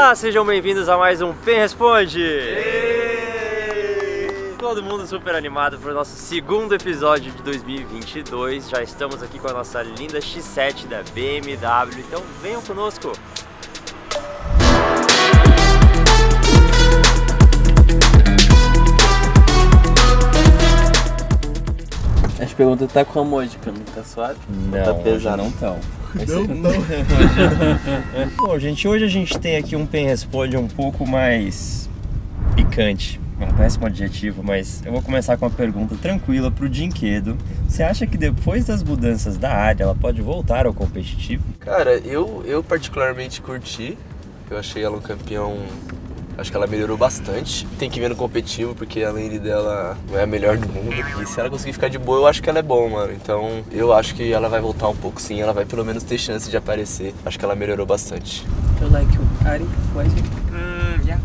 Olá, sejam bem-vindos a mais um Pen Responde! Todo mundo super animado para o nosso segundo episódio de 2022. Já estamos aqui com a nossa linda X7 da BMW, então venham conosco! As perguntas tá com emoji, não tá suave? Não, tá pesado. não tão. Não, não. Bom, gente, hoje a gente tem aqui um Pen Responde um pouco mais picante. É um péssimo adjetivo, mas eu vou começar com uma pergunta tranquila pro Dinquedo. Você acha que depois das mudanças da área ela pode voltar ao competitivo? Cara, eu, eu particularmente curti. Eu achei ela um campeão Acho que ela melhorou bastante. Tem que ver no competitivo, porque a lane dela não é a melhor do mundo. E se ela conseguir ficar de boa, eu acho que ela é bom, mano. Então eu acho que ela vai voltar um pouco sim. Ela vai pelo menos ter chance de aparecer. Acho que ela melhorou bastante. Eu like o Ari, Weiser. Mm, yeah,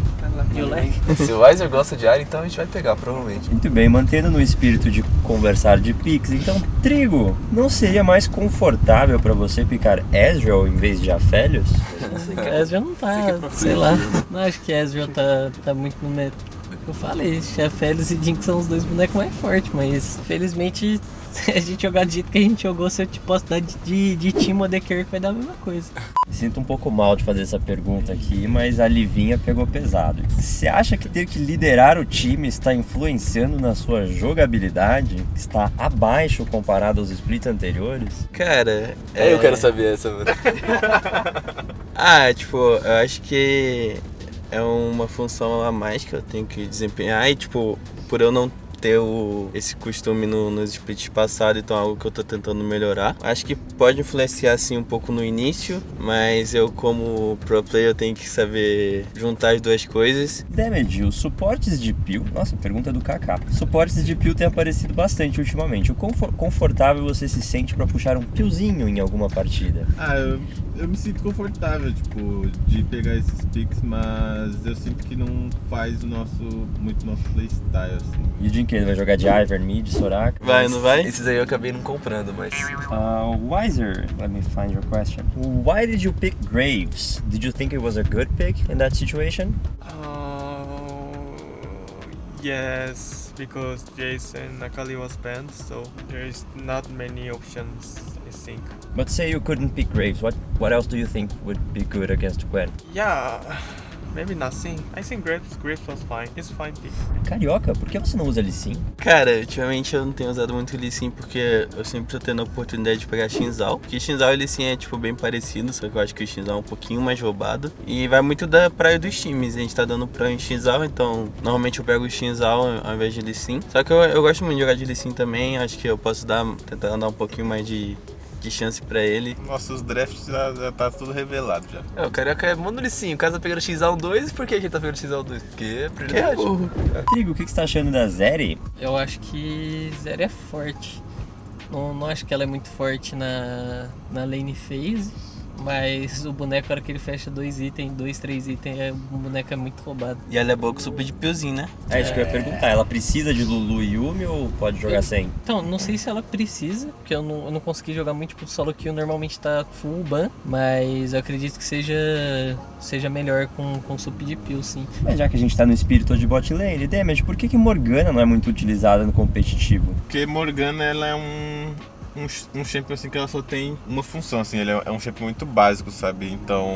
You like? Se o Weiser gosta de área, então a gente vai pegar, provavelmente. Muito bem, mantendo no espírito de conversar de picks, então, Trigo, não seria mais confortável pra você picar Ezreal em vez de Aphelios? Ezreal não tá, sei lá. Não acho que Ezreal tá, tá muito no meio. Eu falei, Félix e Jink são os dois bonecos mais fortes, mas felizmente se a gente jogar do jeito que a gente jogou, se eu te posso dar de, de, de Team The Kirk, vai dar a mesma coisa. Sinto um pouco mal de fazer essa pergunta aqui, mas a Livinha pegou pesado. Você acha que ter que liderar o time está influenciando na sua jogabilidade? Está abaixo comparado aos splits anteriores? Cara, É, eu quero saber essa, mano. Ah, tipo, eu acho que é uma função a mais que eu tenho que desempenhar e, tipo, por eu não ter o, esse costume no, nos splits passados, então é algo que eu tô tentando melhorar. Acho que pode influenciar assim um pouco no início, mas eu como pro player eu tenho que saber juntar as duas coisas. Damage, os suportes de peel. Nossa, pergunta do Kaká. Suportes de peel têm aparecido bastante ultimamente. O quão confortável você se sente pra puxar um peelzinho em alguma partida? Ah, eu, eu me sinto confortável, tipo, de pegar esses picks, mas eu sinto que não faz o nosso, muito nosso playstyle, assim. E o Dinquedo vai jogar de Ivern, mid, Soraka? Vai, não vai? Esses aí eu acabei não comprando, mas. Uh, Wiser, let me find your question. Why did you pick Graves? Did you think it was a good pick in that situation? Uh, yes, because Jason Akali was banned, so there is not many options, I think. But say you couldn't pick Graves, what what else do you think would be good against Gwen? Yeah, maybe nothing. I think Graves, Graves was fine. He's fine pick. Carioca, por que você não usa Lee Sin? Cara, ultimamente eu não tenho usado muito Sin porque eu sempre tô tendo a oportunidade de pegar Shinzal. Porque Shinzal e Lee Sin é tipo bem parecido, só que eu acho que o Shinzal é um pouquinho mais roubado. E vai muito da praia dos times. A gente tá dando praia em Shinzal, então normalmente eu pego o Shinzal ao invés de Lee Sin. Só que eu, eu gosto muito de jogar de Lee Sin também. Acho que eu posso dar, tentar dar um pouquinho mais de, de chance pra ele. Nossos drafts já, já tá tudo revelado já. É, o Carioca é monolicinho. O cara tá pegando X1-2, por que a gente tá pegando X1-2? Porque é Que prioridade. Trigo, o que que você tá achando da Zeri? Eu acho que Zeri é forte. Não, não acho que ela é muito forte na, na lane phase. Mas o boneco, na hora que ele fecha dois itens, dois, três itens, é, o boneco é muito roubado. E ela é boa com super de piozinho, né? É isso que eu ia perguntar. Ela precisa de Lulu e Yumi ou pode jogar sem? Então, não sei se ela precisa, porque eu não, eu não consegui jogar muito tipo solo kill, normalmente tá full ban, mas eu acredito que seja, seja melhor com, com sup de pill, sim. Mas já que a gente tá no espírito de bot lane, Damage, por que, que Morgana não é muito utilizada no competitivo? Porque Morgana, ela é um, um, um champion assim que ela só tem uma função, assim, ele é, é um champion muito básico, sabe? Então,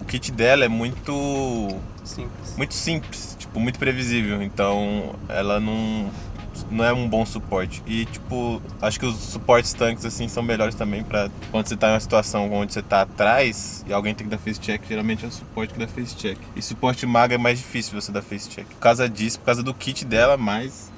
o kit dela é muito Simples. muito simples, tipo, muito previsível. Então, ela não não é um bom suporte. E tipo, acho que os suportes tanques assim são melhores também pra quando você tá em uma situação onde você tá atrás e alguém tem que dar face check, geralmente é o suporte que dá face check. E suporte maga é mais difícil você dar face check. Por causa disso, por causa do kit dela, mais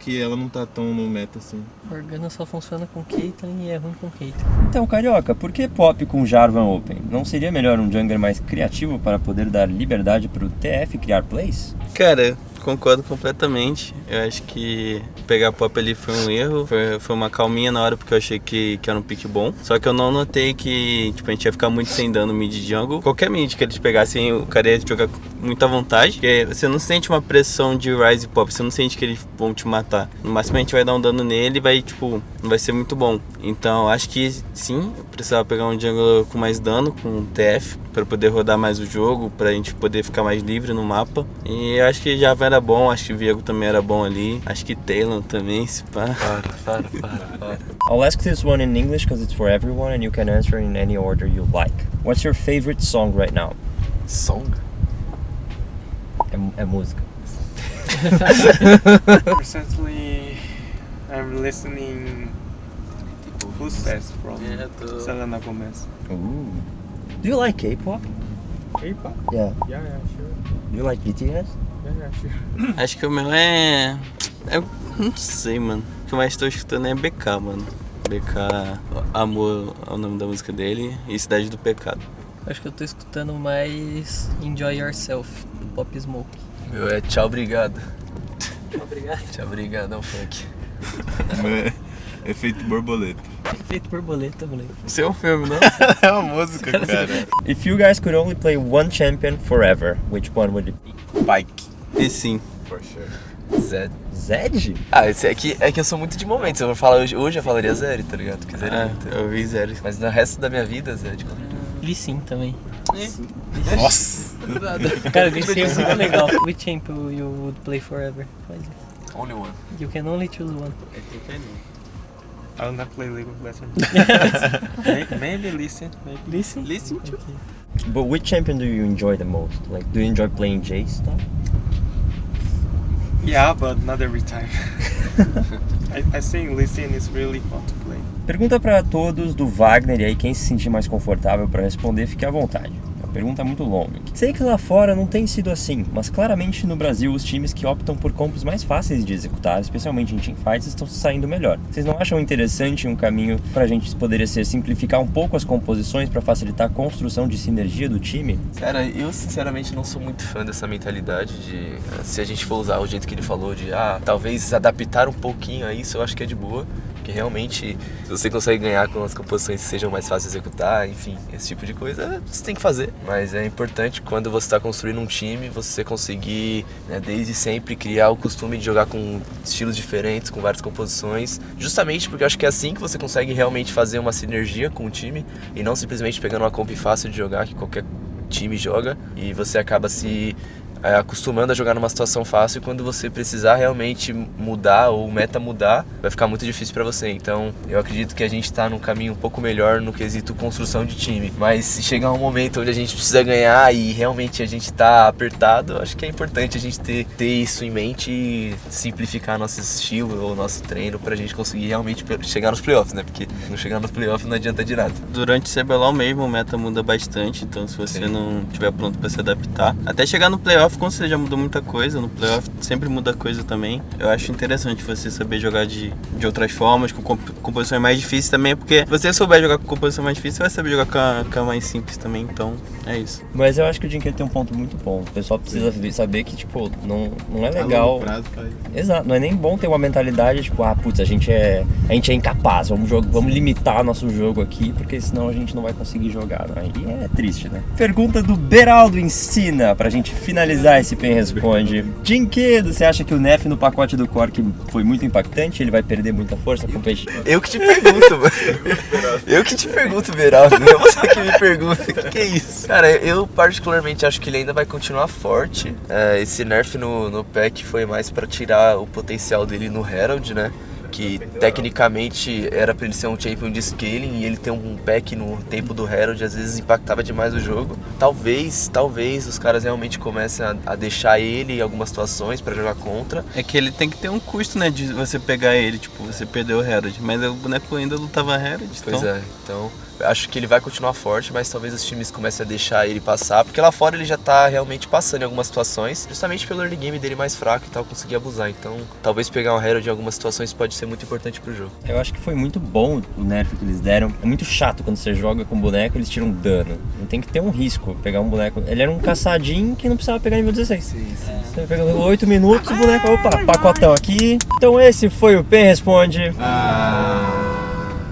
que ela não tá tão no meta assim. Morgana só funciona com Caitlyn e é ruim com Caitlyn. Então, Carioca, por que pop com Jarvan Open? Não seria melhor um jungler mais criativo para poder dar liberdade pro TF criar plays? Cara, concordo completamente. Eu acho que pegar pop ali foi um erro. Foi, foi uma calminha na hora porque eu achei que, que era um pick bom. Só que eu não notei que tipo, a gente ia ficar muito sem dano mid jungle. Qualquer mid que eles pegassem, o cara ia jogar muita vontade. Porque você não sente uma pressão de Rise Pop, você não sente que eles vão te matar. No máximo a gente vai dar um dano nele e vai, tipo, não vai ser muito bom. Então acho que sim, precisava pegar um jungle com mais dano, com TF, para poder rodar mais o jogo, pra gente poder ficar mais livre no mapa. E acho que já era bom, acho que o Viego também era bom ali. Acho que Talon também, se pá. Para, para, para, para. I'll ask this one in English because it's for everyone and you can answer in any order you like. What's your favorite song right now? Song? É, é música. Recently, I'm listening Footsteps from É, tô... Selena Gomez. Ooh. Do you like K-pop? K-pop? Yeah. Yeah, yeah, sure. Do you like BTS? Yeah, yeah, sure. Acho que o meu é. é não sei, mano. O que eu mais tô escutando é BK, mano. BK, Amor é o nome da música dele e Cidade do Pecado. Acho que eu tô escutando mais Enjoy Yourself, do Pop Smoke. Meu é tchau, obrigado. Obrigado. Tchau, obrigado, é um funk. É, Efeito borboleta. Feito borboleta, moleque. Isso é um filme, não? É uma música, cara. If you guys could only play one champion forever, which one would it be? Pike. e sim. For sure. Zed. Zed? Ah, esse é que, é que eu sou muito de momentos. Se eu for falar hoje, hoje eu falaria Zed, tá ligado? Porque Zed é Ah, muito. eu vi zero. Mas no resto da minha vida, Zed. Lee Sin também. Nossa. Cara, Lee Sin é muito legal. Which champion you would play forever? Faz isso. Only one. You can only choose one. I will not play League of Legends. May- maybe listen, maybe. Sin? Listen to. Ok. But which champion do you enjoy the most? Like, do you enjoy playing Jace stuff? Yeah, but not every time. I, I think listen is really fun to play. Pergunta pra todos do Wagner e aí quem se sentir mais confortável pra responder, fique à vontade. É pergunta muito longa. Sei que lá fora não tem sido assim, mas claramente no Brasil os times que optam por combos mais fáceis de executar, especialmente em teamfights, estão se saindo melhor. Vocês não acham interessante um caminho pra gente poderia ser simplificar um pouco as composições pra facilitar a construção de sinergia do time? Cara, eu sinceramente não sou muito fã dessa mentalidade de se a gente for usar o jeito que ele falou de ah, talvez adaptar um pouquinho a isso, eu acho que é de boa. Porque realmente, se você consegue ganhar com as composições que sejam mais fáceis de executar, enfim, esse tipo de coisa, você tem que fazer. Mas é importante quando você está construindo um time, você conseguir, né, desde sempre, criar o costume de jogar com estilos diferentes, com várias composições. Justamente porque eu acho que é assim que você consegue realmente fazer uma sinergia com o time e não simplesmente pegando uma comp fácil de jogar que qualquer time joga e você acaba se é, acostumando a jogar numa situação fácil e quando você precisar realmente mudar ou meta mudar, vai ficar muito difícil pra você. Então, eu acredito que a gente tá num caminho um pouco melhor no quesito construção de time. Mas se chegar um momento onde a gente precisa ganhar e realmente a gente tá apertado, acho que é importante a gente ter, ter isso em mente e simplificar nosso estilo ou nosso treino pra gente conseguir realmente chegar nos playoffs, né? Porque não chegar nos playoffs não adianta de nada. Durante o CBLOL mesmo, o meta muda bastante, então se você Sim. não estiver pronto pra se adaptar, até chegar no playoff, com certeza já mudou muita coisa, no playoff sempre muda coisa também. Eu acho interessante você saber jogar de, de outras formas, com comp composições mais difíceis também, porque se você souber jogar com composição mais difícil, você vai saber jogar com a, com a mais simples também, então é isso. Mas eu acho que o Jinker tem um ponto muito bom. O pessoal precisa ver- saber que, tipo, não, não é A legal. longo prazo. Exato, não é nem bom ter uma mentalidade tipo, ah, putz, a gente é, a gente é incapaz, vamos, jog- vamos limitar nosso jogo aqui, porque senão a gente não vai conseguir jogar. Né? E é triste, né? Pergunta do Beraldo Ensina, pra gente finalizar esse Pen Responde. Dinquedo, você acha que o Nef no pacote do Cork foi muito impactante? Ele vai perder muita força competitiva? Eu que te pergunto, mano. Eu que te pergunto, Beraldo. Não é você que me pergunta. O que, que é isso? Cara, eu particularmente acho que ele ainda vai continuar forte. É, esse nerf no, no pack foi mais pra tirar o potencial dele no Herald, né? Que tecnicamente era pra ele ser um champion de scaling e ele ter um pack no tempo do Herald às vezes impactava demais o jogo. Talvez, talvez os caras realmente comecem a, a deixar ele em algumas situações pra jogar contra. É que ele tem que ter um custo, né, de você pegar ele, tipo, você perdeu o Herald, mas o boneco ainda lutava Herald, Pois então... é, então acho que ele vai continuar forte, mas talvez os times comecem a deixar ele passar, porque lá fora ele já tá realmente passando em algumas situações, justamente pelo early game dele mais fraco e tal, conseguir abusar. Então, talvez pegar um Herald em algumas situações pode ser muito importante pro jogo. Eu acho que foi muito bom o nerf que eles deram. É muito chato quando você joga com boneco eles tiram dano. Não tem que ter um risco pegar um boneco. Ele era um caçadinho que não precisava pegar nível 16. Sim, sim. Você pega 8 minutos, o boneco, opa, pacotão aqui. Então esse foi o Pen Responde.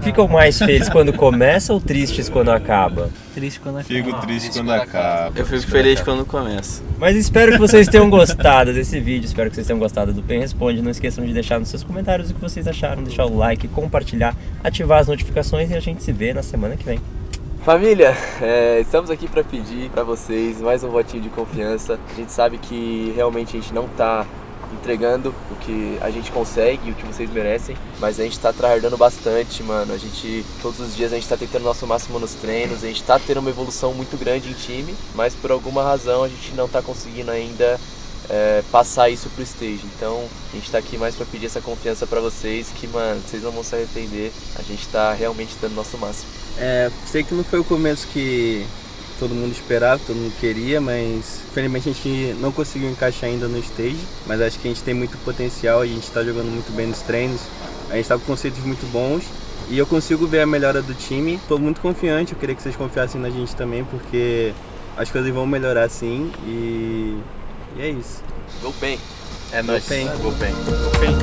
Ficam mais felizes quando começa ou tristes quando acaba? Triste quando acaba. Fico triste quando acaba. Eu fico feliz quando começa. Mas espero que vocês tenham gostado desse vídeo, espero que vocês tenham gostado do Pen Responde. Não esqueçam de deixar nos seus comentários o que vocês acharam, deixar o like, compartilhar, ativar as notificações e a gente se vê na semana que vem. Família, é, estamos aqui para pedir para vocês mais um votinho de confiança. A gente sabe que realmente a gente não tá entregando o que a gente consegue, o que vocês merecem, mas a gente tá tryhardando bastante, mano. A gente, todos os dias a gente tá tentando nosso máximo nos treinos, a gente tá tendo uma evolução muito grande em time, mas por alguma razão a gente não tá conseguindo ainda é, passar isso pro stage. Então a gente tá aqui mais pra pedir essa confiança pra vocês, que, mano, vocês não vão se arrepender. A gente tá realmente dando nosso máximo. É, sei que não foi o começo que todo mundo esperava, todo mundo queria, mas infelizmente a gente não conseguiu encaixar ainda no stage, mas acho que a gente tem muito potencial, a gente está jogando muito bem nos treinos, a gente está com conceitos muito bons e eu consigo ver a melhora do time. Estou muito confiante, eu queria que vocês confiassem na gente também, porque as coisas vão melhorar sim e, e é isso. Go bem. É nóis. bem. Go bem. Bem.